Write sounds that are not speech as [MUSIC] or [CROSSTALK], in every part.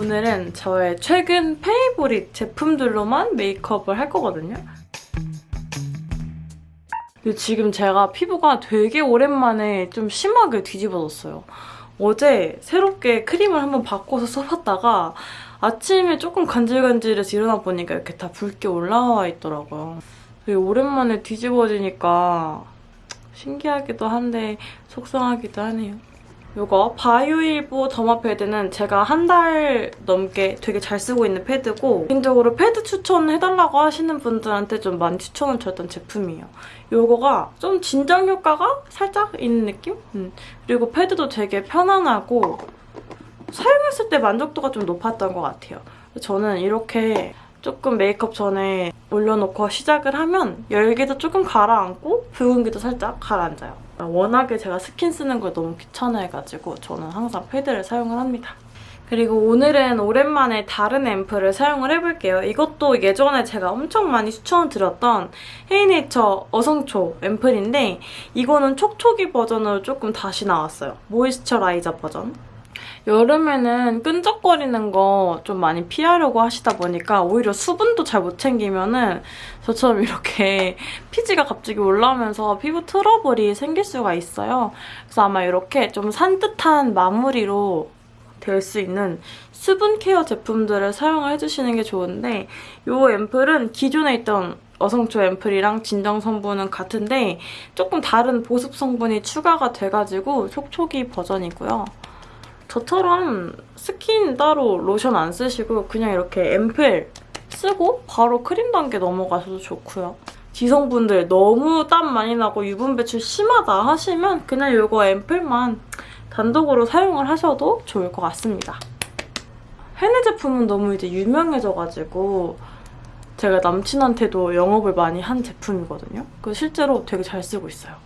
오늘은 저의 최근 페이보릿 제품들로만 메이크업을 할 거거든요. 근데 지금 제가 피부가 되게 오랜만에 좀 심하게 뒤집어졌어요. 어제 새롭게 크림을 한번 바꿔서 써봤다가 아침에 조금 간질간질해서 일어나 보니까 이렇게 다 붉게 올라와 있더라고요. 되게 오랜만에 뒤집어지니까 신기하기도 한데 속상하기도 하네요. 이거 바이오힐보 더마 패드는 제가 한 달 넘게 되게 잘 쓰고 있는 패드고 개인적으로 패드 추천해달라고 하시는 분들한테 좀 많이 추천을 드렸던 제품이에요. 이거가 좀 진정 효과가 살짝 있는 느낌? 음. 그리고 패드도 되게 편안하고 사용했을 때 만족도가 좀 높았던 것 같아요. 저는 이렇게 조금 메이크업 전에 올려놓고 시작을 하면 열기도 조금 가라앉고 붉은기도 살짝 가라앉아요. 워낙에 제가 스킨 쓰는 걸 너무 귀찮아해가지고 저는 항상 패드를 사용을 합니다. 그리고 오늘은 오랜만에 다른 앰플을 사용을 해볼게요. 이것도 예전에 제가 엄청 많이 추천을 드렸던 헤이네이처 어성초 앰플인데 이거는 촉촉이 버전으로 조금 다시 나왔어요. 모이스처라이저 버전. 여름에는 끈적거리는 거 좀 많이 피하려고 하시다 보니까 오히려 수분도 잘 못 챙기면 은 저처럼 이렇게 [LAUGHS] 피지가 갑자기 올라오면서 피부 트러블이 생길 수가 있어요. 그래서 아마 이렇게 좀 산뜻한 마무리로 될 수 있는 수분 케어 제품들을 사용을 해주시는 게 좋은데 이 앰플은 기존에 있던 어성초 앰플이랑 진정 성분은 같은데 조금 다른 보습 성분이 추가가 돼가지고 촉촉이 버전이고요. 저처럼 스킨 따로 로션 안 쓰시고 그냥 이렇게 앰플 쓰고 바로 크림 단계 넘어가셔도 좋고요. 지성분들 너무 땀 많이 나고 유분 배출 심하다 하시면 그냥 이거 앰플만 단독으로 사용을 하셔도 좋을 것 같습니다. 헤네 제품은 너무 이제 유명해져가지고 제가 남친한테도 영업을 많이 한 제품이거든요. 그 실제로 되게 잘 쓰고 있어요.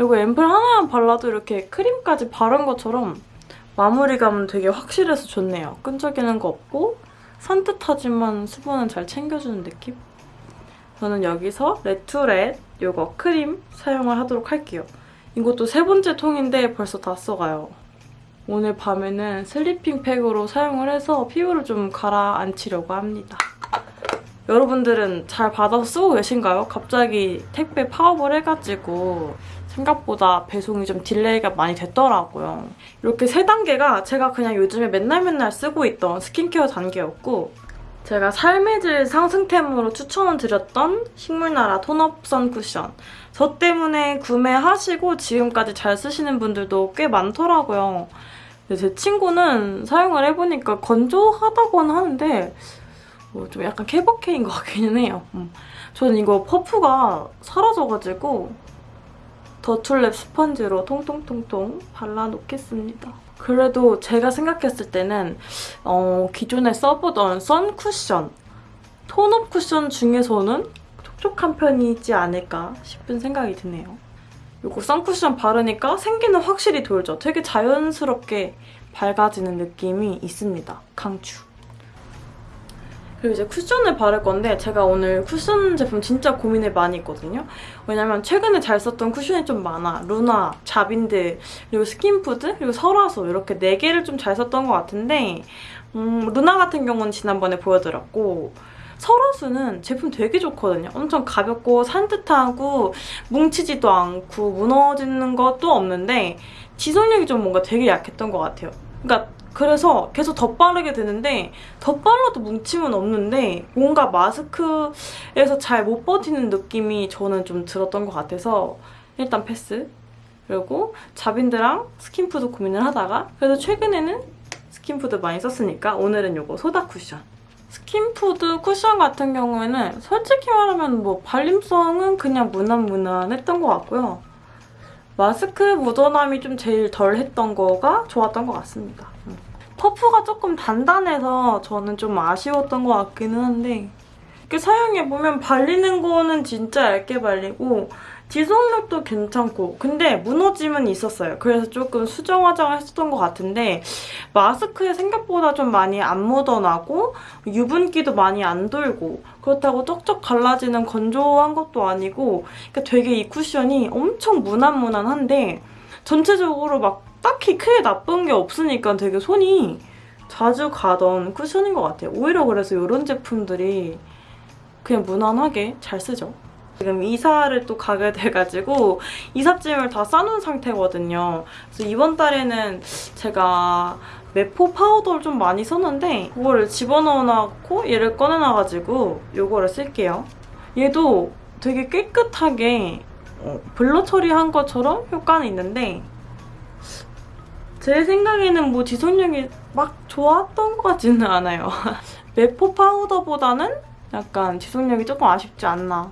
이거 앰플 하나만 발라도 이렇게 크림까지 바른 것처럼 마무리감은 되게 확실해서 좋네요. 끈적이는 거 없고 산뜻하지만 수분은 잘 챙겨주는 느낌? 저는 여기서 레투렛 이거 크림 사용을 하도록 할게요. 이것도 세 번째 통인데 벌써 다 써가요. 오늘 밤에는 sleeping 팩으로 사용을 해서 피부를 좀 가라앉히려고 합니다. 여러분들은 잘 받아서 쓰고 계신가요? 갑자기 택배 파업을 해가지고 생각보다 배송이 좀 delay가 많이 됐더라고요. 이렇게 세 단계가 제가 그냥 요즘에 맨날 맨날 쓰고 있던 스킨케어 단계였고 제가 삶의 질 상승템으로 추천을 드렸던 식물나라 톤업 선 쿠션 저 때문에 구매하시고 지금까지 잘 쓰시는 분들도 꽤 많더라고요. 제 친구는 사용을 해보니까 건조하다고는 하는데 뭐 좀 약간 케버케인 것 같기는 해요. 음. 저는 이거 퍼프가 사라져가지고 더툴랩 스펀지로 통통통통 발라놓겠습니다. 그래도 제가 생각했을 때는 어, 기존에 써보던 선 쿠션, 톤업 쿠션 중에서는 촉촉한 편이지 않을까 싶은 생각이 드네요. 이거 선쿠션 바르니까 생기는 확실히 돌죠. 되게 자연스럽게 밝아지는 느낌이 있습니다. 강추. 그리고 이제 쿠션을 바를 건데 제가 오늘 쿠션 제품 진짜 고민을 많이 했거든요. 왜냐면 최근에 잘 썼던 쿠션이 좀 많아. 루나, 자빈드, 그리고 스킨푸드, 그리고 설화수 이렇게 4개를 좀 잘 썼던 것 같은데 음, 루나 같은 경우는 지난번에 보여드렸고 설화수는 제품 되게 좋거든요. 엄청 가볍고 산뜻하고 뭉치지도 않고 무너지는 것도 없는데 지속력이 좀 뭔가 되게 약했던 것 같아요. 그러니까 그래서 계속 덧바르게 되는데 덧발라도 뭉침은 없는데 뭔가 마스크에서 잘 못 버티는 느낌이 저는 좀 들었던 것 같아서 일단 패스. 그리고 자빈드랑 스킨푸드 고민을 하다가 그래도 최근에는 스킨푸드 많이 썼으니까 오늘은 이거 소다 쿠션. 스킨푸드 쿠션 같은 경우에는 솔직히 말하면 뭐 발림성은 그냥 무난무난했던 것 같고요. 마스크 묻어남이 좀 제일 덜 했던 거가 좋았던 것 같습니다. 퍼프가 조금 단단해서 저는 좀 아쉬웠던 것 같기는 한데 이렇게 사용해보면 발리는 거는 진짜 얇게 발리고 지속력도 괜찮고 근데 무너짐은 있었어요. 그래서 조금 수정 화장을 했었던 것 같은데 마스크에 생각보다 좀 많이 안 묻어나고 유분기도 많이 안 돌고 그렇다고 쩍쩍 갈라지는 건조한 것도 아니고 그러니까 되게 이 쿠션이 엄청 무난무난한데 전체적으로 막 딱히 크게 나쁜 게 없으니까 되게 손이 자주 가던 쿠션인 것 같아요. 오히려 그래서 이런 제품들이 그냥 무난하게 잘 쓰죠. 지금 이사를 또 가게 돼가지고 이삿짐을 다 싸놓은 상태거든요. 그래서 이번 달에는 제가 메포 파우더를 좀 많이 썼는데 그거를 집어넣어놓고 얘를 꺼내놔가지고 이거를 쓸게요. 얘도 되게 깨끗하게 어, 블러 처리한 것처럼 효과는 있는데 제 생각에는 뭐 지속력이 막 좋았던 것 같지는 않아요. [LAUGHS] 메포 파우더보다는 약간 지속력이 조금 아쉽지 않나.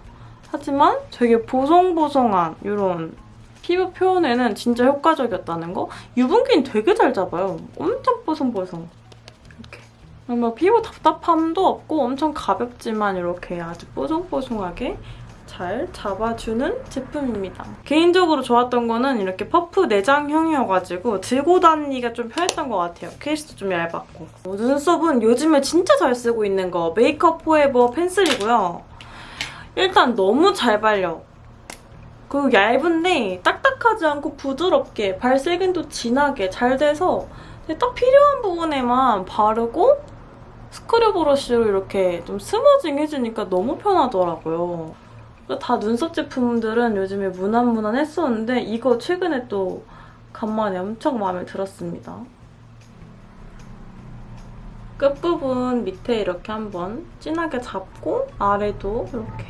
하지만 되게 보송보송한 이런 피부 표현에는 진짜 효과적이었다는 거. 유분기는 되게 잘 잡아요. 엄청 보송보송. 이렇게. 뭐 피부 답답함도 없고 엄청 가볍지만 이렇게 아주 뽀송뽀송하게 잘 잡아주는 제품입니다. 개인적으로 좋았던 거는 이렇게 퍼프 내장형이어가지고 들고 다니기가 좀 편했던 것 같아요. 케이스도 좀 얇았고. 어, 눈썹은 요즘에 진짜 잘 쓰고 있는 거 메이크업 포에버 펜슬이고요. 일단 너무 잘 발려. 그리고 얇은데 딱딱하지 않고 부드럽게 발색은도 진하게 잘 돼서 딱 필요한 부분에만 바르고 스크류 브러쉬로 이렇게 좀 스머징 해주니까 너무 편하더라고요. 다 눈썹 제품들은 요즘에 무난무난했었는데 이거 최근에 또 간만에 엄청 마음에 들었습니다. 끝부분 밑에 이렇게 한번 진하게 잡고 아래도 이렇게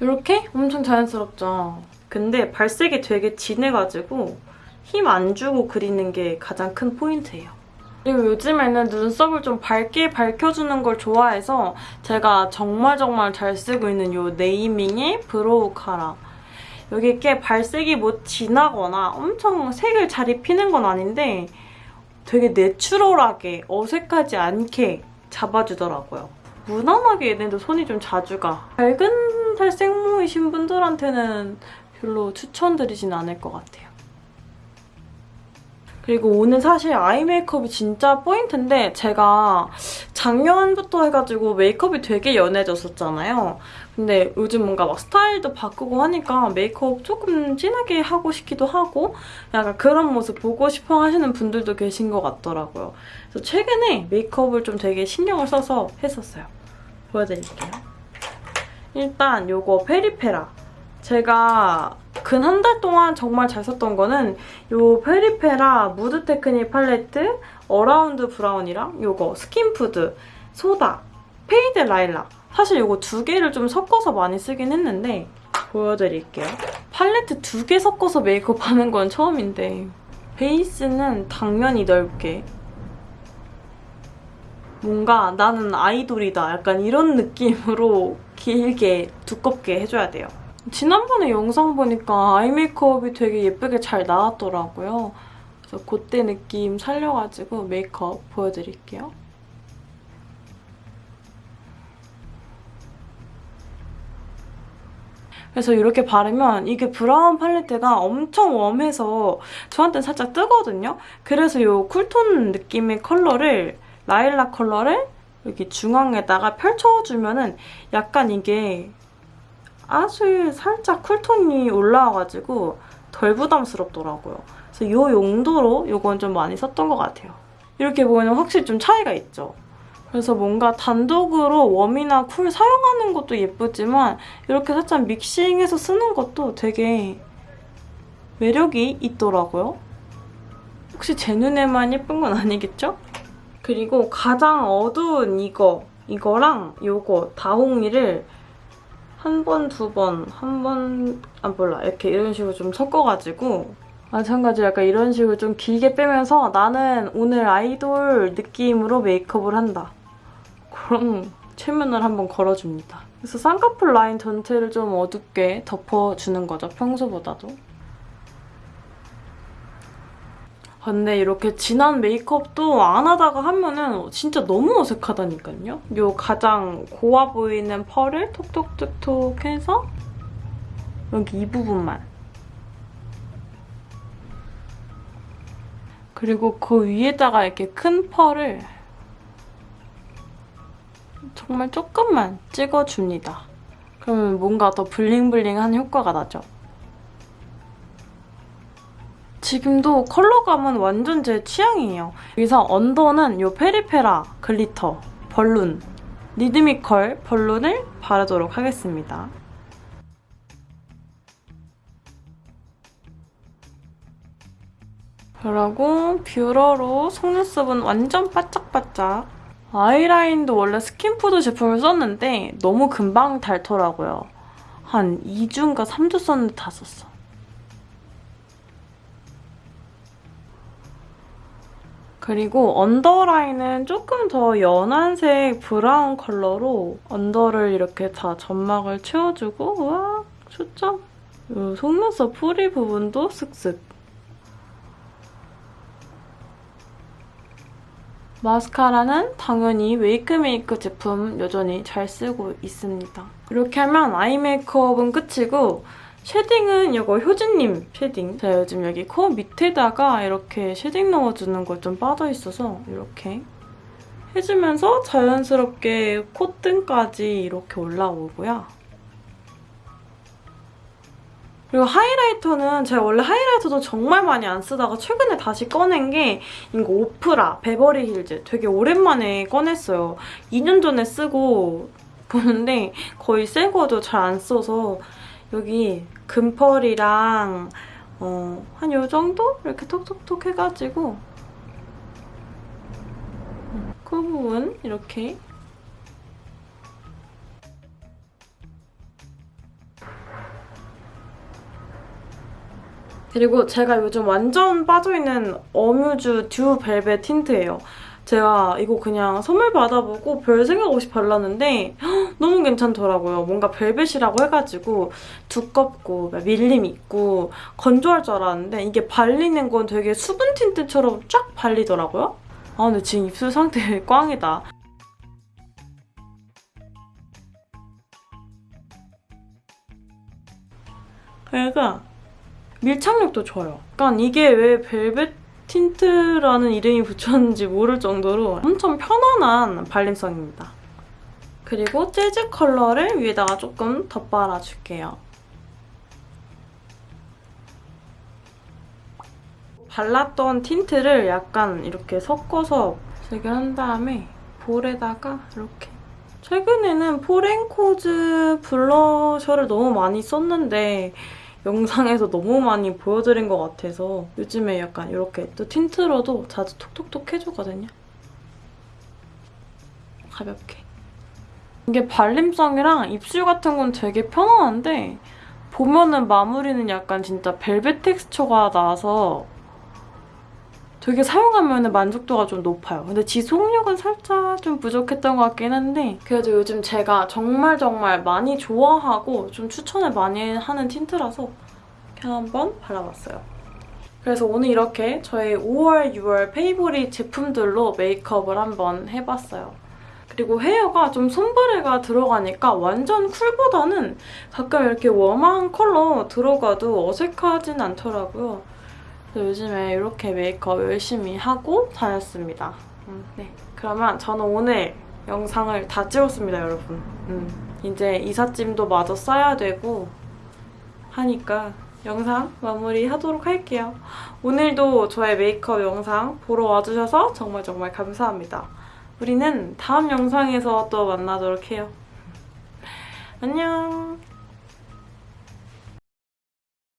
이렇게 엄청 자연스럽죠? 근데 발색이 되게 진해가지고 힘 안 주고 그리는 게 가장 큰 포인트예요. 그리고 요즘에는 눈썹을 좀 밝게 밝혀주는 걸 좋아해서 제가 정말 정말 잘 쓰고 있는 이 네이밍의 브로우 카라. 여기 이렇게 발색이 뭐 진하거나 엄청 색을 잘 입히는 건 아닌데 되게 내추럴하게 어색하지 않게 잡아주더라고요. 무난하게 얘네도 손이 좀 자주 가. 밝은 살 생모이신 분들한테는 별로 추천드리진 않을 것 같아요. 그리고 오늘 사실 아이 메이크업이 진짜 포인트인데 제가 작년부터 해가지고 메이크업이 되게 연해졌었잖아요. 근데 요즘 뭔가 막 스타일도 바꾸고 하니까 메이크업 조금 진하게 하고 싶기도 하고 약간 그런 모습 보고 싶어 하시는 분들도 계신 것 같더라고요. 그래서 최근에 메이크업을 좀 되게 신경을 써서 했었어요. 보여드릴게요. 일단 요거 페리페라. 제가 근 한 달 동안 정말 잘 썼던 거는 요 페리페라 무드 테크닉 팔레트 어라운드 브라운이랑 요거 스킨푸드 소다 페이드 라일락 사실 요거 두 개를 좀 섞어서 많이 쓰긴 했는데 보여드릴게요. 팔레트 두 개 섞어서 메이크업 하는 건 처음인데 베이스는 당연히 넓게 뭔가 나는 아이돌이다 약간 이런 느낌으로 길게 두껍게 해줘야 돼요. 지난번에 영상 보니까 eye 메이크업이 되게 예쁘게 잘 나왔더라고요. 그래서 그때 느낌 살려가지고 메이크업 보여드릴게요. 그래서 이렇게 바르면 이게 브라운 팔레트가 엄청 warm해서 저한테는 살짝 뜨거든요? 그래서 이 cool tone 느낌의 컬러를 라일락 컬러를 여기 중앙에다가 펼쳐주면 은 약간 이게 아주 살짝 cool tone이 올라와가지고 덜 부담스럽더라고요. 그래서 이 용도로 이건 좀 많이 썼던 것 같아요. 이렇게 보면 확실히 좀 차이가 있죠. 그래서 뭔가 단독으로 웜이나 쿨 사용하는 것도 예쁘지만 이렇게 살짝 믹싱해서 쓰는 것도 되게 매력이 있더라고요. 혹시 제 눈에만 예쁜 건 아니겠죠? 그리고 가장 어두운 이거, 이거랑 이거 다홍이를 한 번, 두 번, 한 번, 아 몰라 이렇게 이런 식으로 좀 섞어가지고 마찬가지로 약간 이런 식으로 좀 길게 빼면서 나는 오늘 아이돌 느낌으로 메이크업을 한다. 그런 최면을 한번 걸어줍니다. 그래서 쌍꺼풀 라인 전체를 좀 어둡게 덮어주는 거죠, 평소보다도. 근데 이렇게 진한 메이크업도 안 하다가 하면은 진짜 너무 어색하다니까요. 요 가장 고와 보이는 펄을 톡톡톡톡 해서 여기 이 부분만. 그리고 그 위에다가 이렇게 큰 펄을 정말 조금만 찍어줍니다. 그러면 뭔가 더 bling bling한 효과가 나죠. 지금도 컬러감은 완전 제 취향이에요. 여기서 under는 이 페리페라 글리터 벌룬 리드미컬 벌룬을 바르도록 하겠습니다. 그리고 뷰러로 속눈썹은 완전 바짝바짝 아이라인도 원래 스킨푸드 제품을 썼는데 너무 금방 닳더라고요. 한 2주인가 3주 썼는데 다 썼어. 그리고 언더라인은 조금 더 연한 색 brown 컬러로 under를 이렇게 다 점막을 채워주고 우와! 이 속눈썹 뿌리 부분도 쓱쓱 마스카라는 당연히 웨이크메이크 제품 여전히 잘 쓰고 있습니다. 이렇게 하면 eye 메이크업은 끝이고 shading은 이거 효진님 shading. 제가 요즘 여기 코 밑에다가 이렇게 shading 넣어주는 거 좀 빠져있어서 이렇게 해주면서 자연스럽게 콧등까지 이렇게 올라오고요. 그리고 하이라이터는 제가 원래 하이라이터도 정말 많이 안 쓰다가 최근에 다시 꺼낸 게 이거 오프라 베버리 힐즈 되게 오랜만에 꺼냈어요. 2년 전에 쓰고 보는데 거의 새 거도 잘 안 써서 여기 금펄이랑 어, 한 요 정도? 이렇게 톡톡톡 해가지고 그 부분 이렇게 그리고 제가 요즘 완전 빠져있는 어뮤즈 듀 벨벳 틴트예요. 제가 이거 그냥 선물 받아보고 별 생각 없이 발랐는데 너무 괜찮더라고요. 뭔가 벨벳이라고 해가지고 두껍고 밀림 있고 건조할 줄 알았는데 이게 발리는 건 되게 수분 틴트처럼 쫙 발리더라고요. 아 근데 지금 입술 상태 [LAUGHS] 꽝이다. 그러니까 밀착력도 좋아요. 약간 이게 왜 벨벳 tint라는 이름이 붙였는지 모를 정도로 엄청 편안한 발림성입니다. 그리고 재즈 컬러를 위에다가 조금 덧발라줄게요. 발랐던 tint를 약간 이렇게 섞어서 재결한 다음에 볼에다가 이렇게 최근에는 포렌코즈 blusher를 너무 많이 썼는데 영상에서 너무 많이 보여드린 것 같아서 요즘에 약간 이렇게 또 tint로도 자주 톡톡톡 해주거든요. 가볍게. 이게 발림성이랑 입술 같은 건 되게 편안한데 보면은 마무리는 약간 진짜 벨벳 texture가 나서 되게 사용하면 만족도가 좀 높아요. 근데 지속력은 살짝 좀 부족했던 것 같긴 한데 그래도 요즘 제가 정말 정말 많이 좋아하고 좀 추천을 많이 하는 tint라서 그냥 한번 발라봤어요. 그래서 오늘 이렇게 저의 5월, 6월 favorite 제품들로 메이크업을 한번 해봤어요. 그리고 헤어가 좀 sombre가 들어가니까 완전 cool보다는 가끔 이렇게 웜한 컬러 들어가도 어색하진 않더라고요. 요즘에 이렇게 메이크업 열심히 하고 다녔습니다. 음, 네, 그러면 저는 오늘 영상을 다 찍었습니다, 여러분. 음, 이제 이삿짐도 마저 싸야 되고 하니까 영상 마무리하도록 할게요. 오늘도 저의 메이크업 영상 보러 와주셔서 정말 정말 감사합니다. 우리는 다음 영상에서 또 만나도록 해요. 안녕!